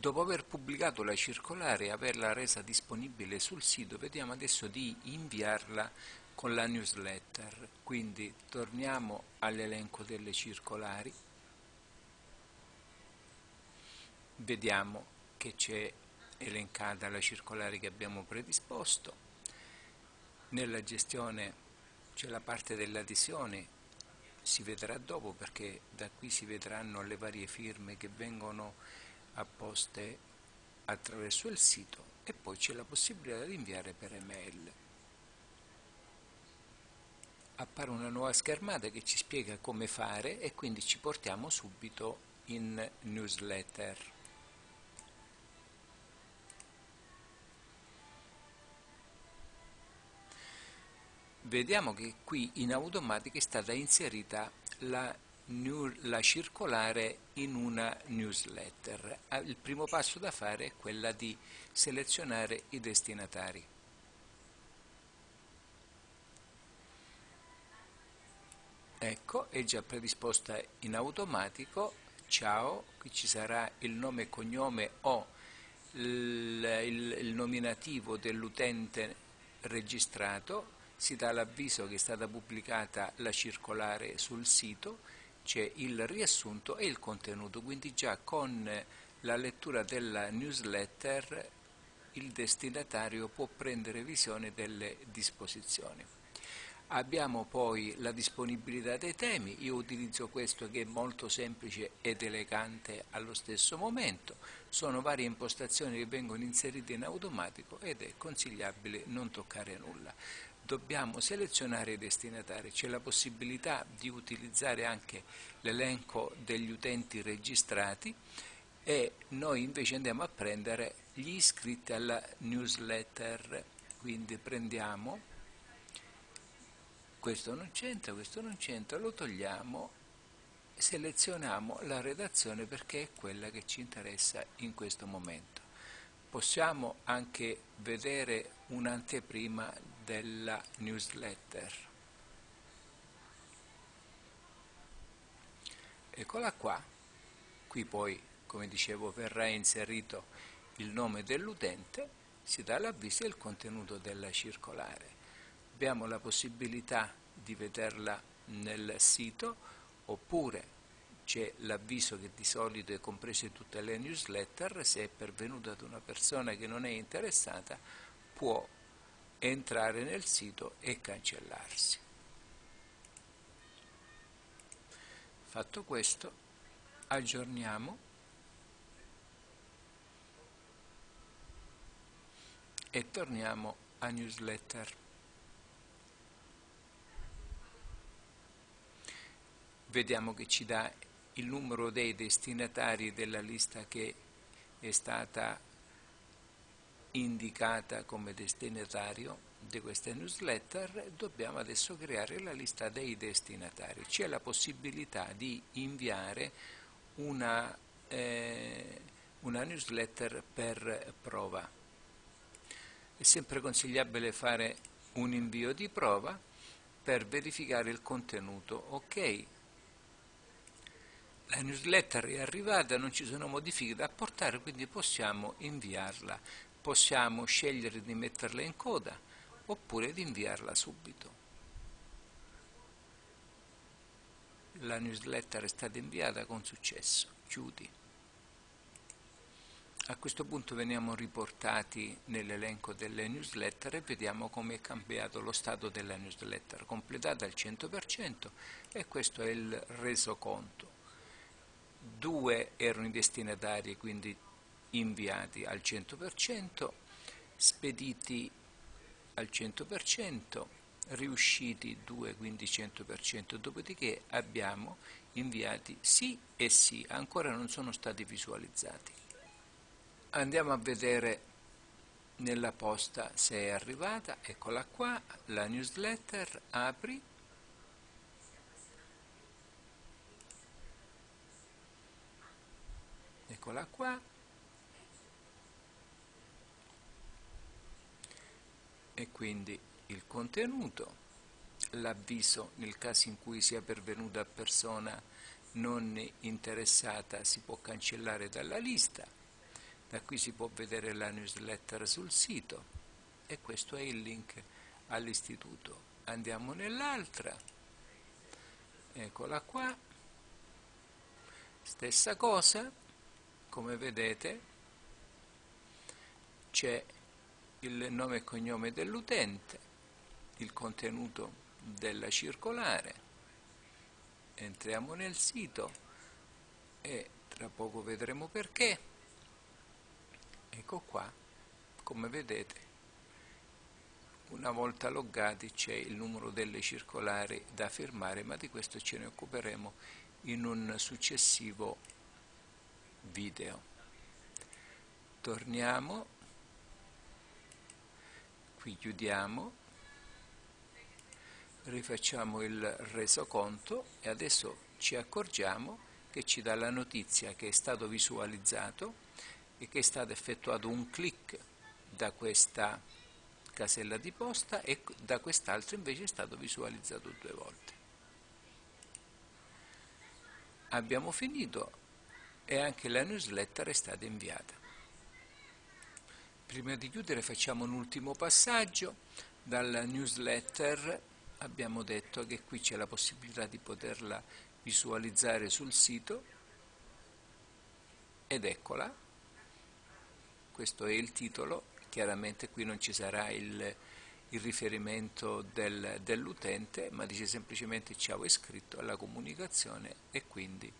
Dopo aver pubblicato la circolare e averla resa disponibile sul sito, vediamo adesso di inviarla con la newsletter. Quindi torniamo all'elenco delle circolari, vediamo che c'è elencata la circolare che abbiamo predisposto, nella gestione c'è la parte delle adesioni, si vedrà dopo perché da qui si vedranno le varie firme che vengono apposte attraverso il sito e poi c'è la possibilità di inviare per email. Appare una nuova schermata che ci spiega come fare e quindi ci portiamo subito in newsletter. Vediamo che qui in automatica è stata inserita la la circolare in una newsletter. Ah, il primo passo da fare è quella di selezionare i destinatari. Ecco, è già predisposta in automatico. Ciao, qui ci sarà il nome e cognome o il, il, il nominativo dell'utente registrato, si dà l'avviso che è stata pubblicata la circolare sul sito c'è il riassunto e il contenuto, quindi già con la lettura della newsletter il destinatario può prendere visione delle disposizioni. Abbiamo poi la disponibilità dei temi, io utilizzo questo che è molto semplice ed elegante allo stesso momento, sono varie impostazioni che vengono inserite in automatico ed è consigliabile non toccare nulla dobbiamo selezionare i destinatari, c'è la possibilità di utilizzare anche l'elenco degli utenti registrati e noi invece andiamo a prendere gli iscritti alla newsletter, quindi prendiamo, questo non c'entra, questo non c'entra, lo togliamo, selezioniamo la redazione perché è quella che ci interessa in questo momento. Possiamo anche vedere un'anteprima della newsletter. Eccola qua, qui poi come dicevo verrà inserito il nome dell'utente, si dà l'avviso e il contenuto della circolare. Abbiamo la possibilità di vederla nel sito oppure c'è l'avviso che di solito è compreso in tutte le newsletter, se è pervenuta ad una persona che non è interessata può entrare nel sito e cancellarsi. Fatto questo, aggiorniamo e torniamo a newsletter. Vediamo che ci dà il numero dei destinatari della lista che è stata indicata come destinatario di questa newsletter, dobbiamo adesso creare la lista dei destinatari. C'è la possibilità di inviare una, eh, una newsletter per prova. È sempre consigliabile fare un invio di prova per verificare il contenuto. Ok, la newsletter è arrivata, non ci sono modifiche da apportare, quindi possiamo inviarla possiamo scegliere di metterla in coda oppure di inviarla subito. La newsletter è stata inviata con successo. Chiudi. A questo punto veniamo riportati nell'elenco delle newsletter e vediamo come è cambiato lo stato della newsletter, completata al 100% e questo è il resoconto. Due erano i destinatari, quindi inviati al 100%, spediti al 100%, riusciti 2, quindi 100%, dopodiché abbiamo inviati sì e sì, ancora non sono stati visualizzati. Andiamo a vedere nella posta se è arrivata, eccola qua, la newsletter, apri, eccola qua, e quindi il contenuto, l'avviso nel caso in cui sia pervenuta persona non interessata si può cancellare dalla lista, Da qui si può vedere la newsletter sul sito e questo è il link all'istituto. Andiamo nell'altra, eccola qua, stessa cosa, come vedete c'è il nome e cognome dell'utente, il contenuto della circolare, entriamo nel sito e tra poco vedremo perché. Ecco qua come vedete una volta loggati c'è il numero delle circolari da firmare ma di questo ce ne occuperemo in un successivo video. Torniamo qui chiudiamo rifacciamo il resoconto e adesso ci accorgiamo che ci dà la notizia che è stato visualizzato e che è stato effettuato un clic da questa casella di posta e da quest'altra invece è stato visualizzato due volte. Abbiamo finito e anche la newsletter è stata inviata. Prima di chiudere facciamo un ultimo passaggio. Dalla newsletter abbiamo detto che qui c'è la possibilità di poterla visualizzare sul sito ed eccola questo è il titolo, chiaramente qui non ci sarà il, il riferimento del, dell'utente, ma dice semplicemente ciao iscritto alla comunicazione e quindi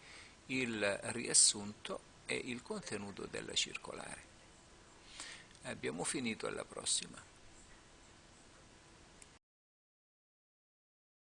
il riassunto e il contenuto della circolare. Abbiamo finito, alla prossima.